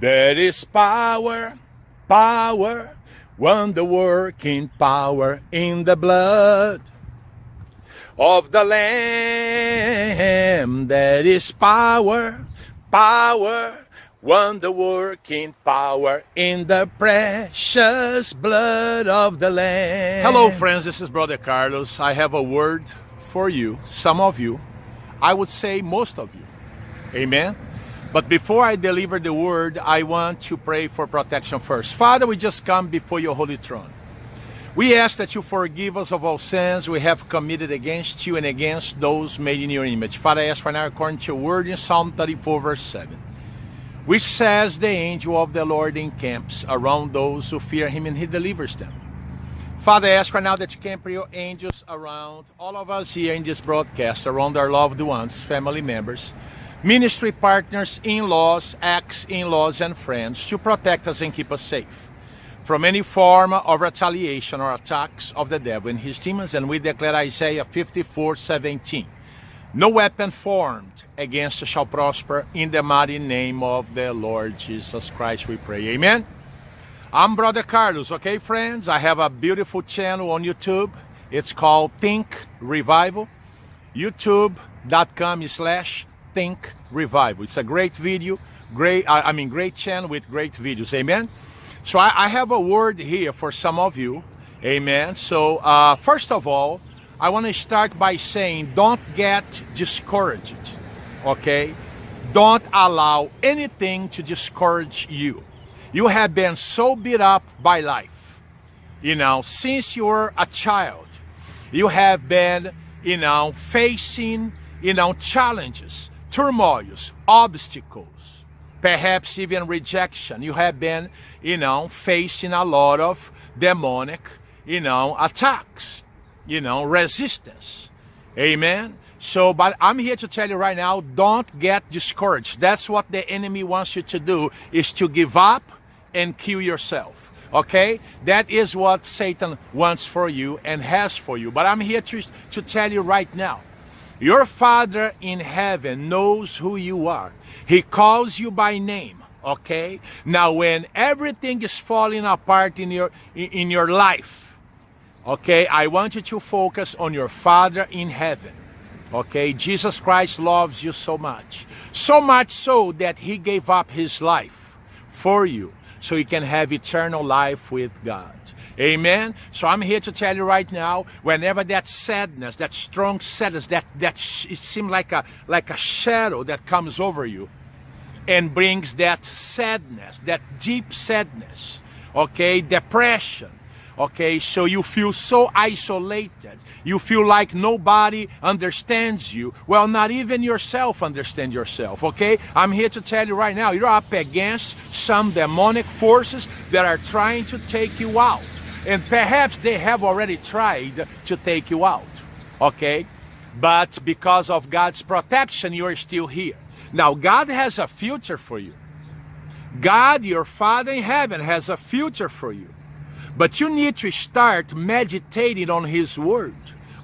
There is power, power, wonder working power in the blood of the Lamb. There is power, power, wonder working power in the precious blood of the Lamb. Hello, friends. This is Brother Carlos. I have a word for you, some of you. I would say most of you. Amen. But before I deliver the word, I want to pray for protection first. Father, we just come before your holy throne. We ask that you forgive us of all sins we have committed against you and against those made in your image. Father, I ask for now according to your word in Psalm 34, verse 7, which says, The angel of the Lord encamps around those who fear him and he delivers them. Father, I ask right now that you can camp your angels around all of us here in this broadcast, around our loved ones, family members, ministry partners, in-laws, ex-in-laws, and friends to protect us and keep us safe from any form of retaliation or attacks of the devil and his demons. And we declare Isaiah 54, 17. No weapon formed against us shall prosper in the mighty name of the Lord Jesus Christ, we pray. Amen. I'm Brother Carlos, okay, friends? I have a beautiful channel on YouTube. It's called Think Revival. YouTube.com slash Think Revival. It's a great video, great, I mean, great channel with great videos. Amen. So I, I, have a word here for some of you. Amen. So uh, first of all, I want to start by saying don't get discouraged. Okay? Don't allow anything to discourage you. You have been so beat up by life. You know, since you were a child, you have been, you know, facing, you know, challenges, turmoils, obstacles perhaps even rejection. You have been, you know, facing a lot of demonic, you know, attacks, you know, resistance. Amen. So, but I'm here to tell you right now, don't get discouraged. That's what the enemy wants you to do, is to give up and kill yourself. Okay? That is what Satan wants for you and has for you. But I'm here to, to tell you right now, your Father in heaven knows who you are. He calls you by name, okay? Now when everything is falling apart in your in your life, okay? I want you to focus on your Father in heaven. Okay? Jesus Christ loves you so much. So much so that he gave up his life for you so you can have eternal life with God. Amen. So I'm here to tell you right now, whenever that sadness, that strong sadness, that that it seems like a like a shadow that comes over you and brings that sadness, that deep sadness, okay, depression, okay, so you feel so isolated. You feel like nobody understands you. Well, not even yourself understand yourself, okay? I'm here to tell you right now, you're up against some demonic forces that are trying to take you out. And perhaps they have already tried to take you out, okay? But because of God's protection, you're still here. Now, God has a future for you. God, your Father in heaven, has a future for you. But you need to start meditating on His Word,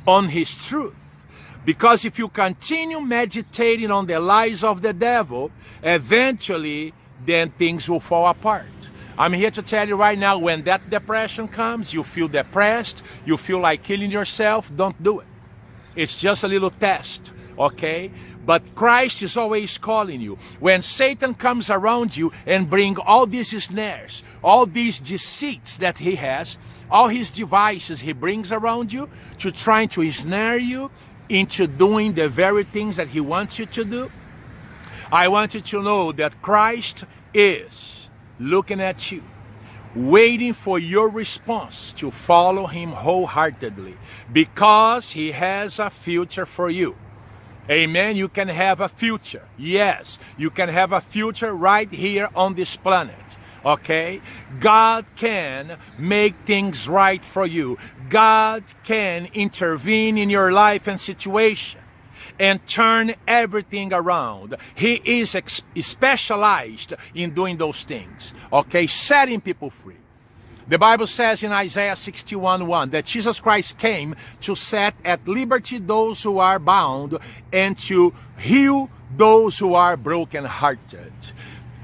on His truth. Because if you continue meditating on the lies of the devil, eventually then things will fall apart. I'm here to tell you right now, when that depression comes, you feel depressed, you feel like killing yourself, don't do it. It's just a little test, okay? But Christ is always calling you. When Satan comes around you and bring all these snares, all these deceits that he has, all his devices he brings around you to trying to ensnare you into doing the very things that he wants you to do, I want you to know that Christ is looking at you, waiting for your response to follow him wholeheartedly because he has a future for you. Amen. You can have a future. Yes, you can have a future right here on this planet. Okay? God can make things right for you. God can intervene in your life and situation and turn everything around. He is specialized in doing those things, okay, setting people free. The Bible says in Isaiah 61 1 that Jesus Christ came to set at liberty those who are bound and to heal those who are brokenhearted.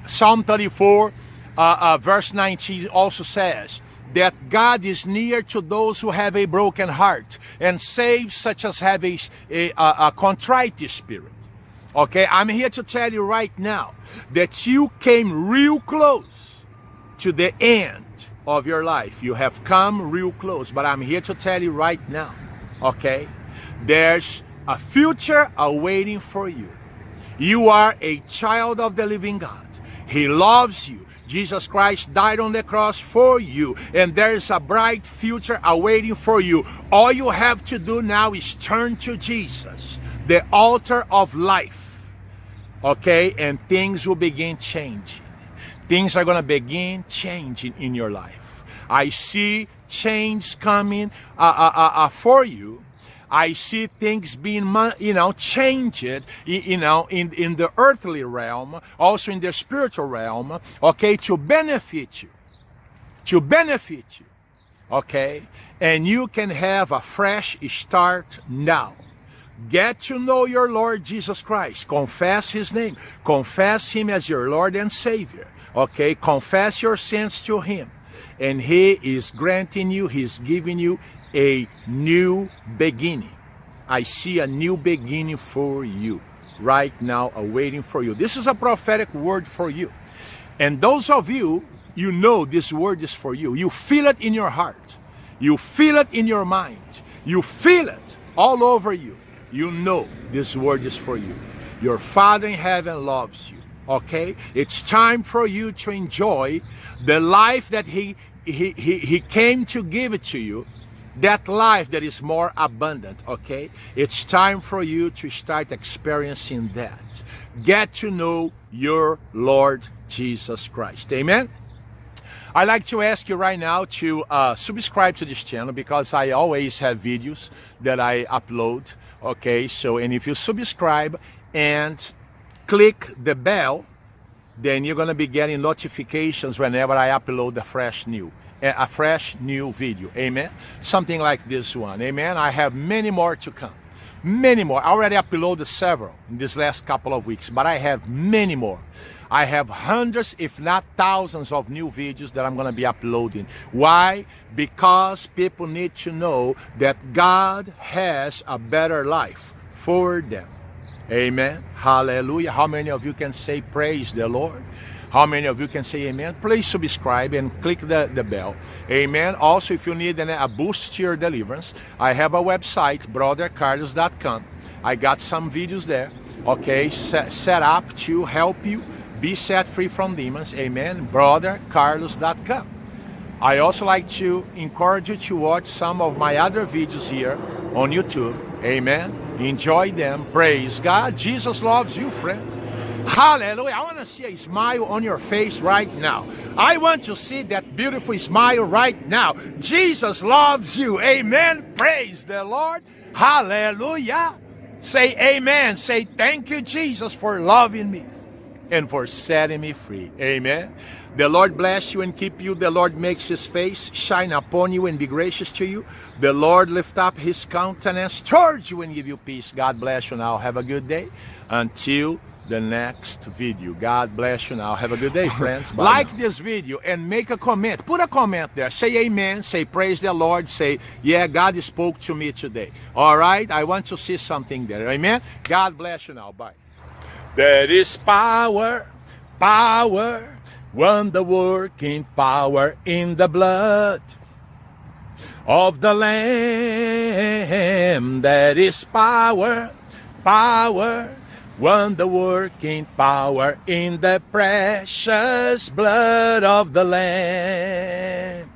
Psalm 34, uh, uh, verse 19 also says that God is near to those who have a broken heart and saves such as have a, a, a contrite spirit. Okay, I'm here to tell you right now that you came real close to the end of your life. You have come real close, but I'm here to tell you right now, okay, there's a future awaiting for you. You are a child of the living God. He loves you. Jesus Christ died on the cross for you, and there's a bright future awaiting for you. All you have to do now is turn to Jesus, the altar of life, okay, and things will begin changing. Things are going to begin changing in your life. I see change coming uh, uh, uh, uh for you I see things being, you know, changed, you know, in, in the earthly realm, also in the spiritual realm, okay, to benefit you, to benefit you, okay? And you can have a fresh start now. Get to know your Lord Jesus Christ. Confess His name. Confess Him as your Lord and Savior. Okay? Confess your sins to Him. And He is granting you, He's giving you a new beginning. I see a new beginning for you right now, awaiting for you. This is a prophetic word for you. And those of you, you know this word is for you. You feel it in your heart. You feel it in your mind. You feel it all over you. You know this word is for you. Your Father in heaven loves you. Okay? It's time for you to enjoy the life that He He, he, he came to give it to you that life that is more abundant, okay? It's time for you to start experiencing that. Get to know your Lord Jesus Christ. Amen? I'd like to ask you right now to uh, subscribe to this channel because I always have videos that I upload. Okay, so and if you subscribe and click the bell, then you're going to be getting notifications whenever I upload a fresh new a fresh new video. Amen. Something like this one. Amen. I have many more to come. Many more. I already uploaded several in this last couple of weeks, but I have many more. I have hundreds, if not thousands, of new videos that I'm going to be uploading. Why? Because people need to know that God has a better life for them. Amen. Hallelujah. How many of you can say, Praise the Lord? How many of you can say amen? Please subscribe and click the, the bell. Amen. Also, if you need a boost to your deliverance, I have a website, brothercarlos.com. I got some videos there, okay, set, set up to help you be set free from demons. Amen. brothercarlos.com. I also like to encourage you to watch some of my other videos here on YouTube. Amen. Enjoy them. Praise God. Jesus loves you, friend. Hallelujah. I want to see a smile on your face right now. I want to see that beautiful smile right now. Jesus loves you. Amen. Praise the Lord. Hallelujah. Say amen. Say thank you, Jesus, for loving me and for setting me free. Amen. The Lord bless you and keep you. The Lord makes his face shine upon you and be gracious to you. The Lord lift up his countenance towards you and give you peace. God bless you now. Have a good day. Until the next video. God bless you now. Have a good day, friends. Bye like now. this video and make a comment. Put a comment there. Say amen. Say praise the Lord. Say, yeah, God spoke to me today. All right? I want to see something there. Amen? God bless you now. Bye. There is power, power, wonder working power in the blood of the Lamb. That is power, power, wonder working power in the precious blood of the Lamb.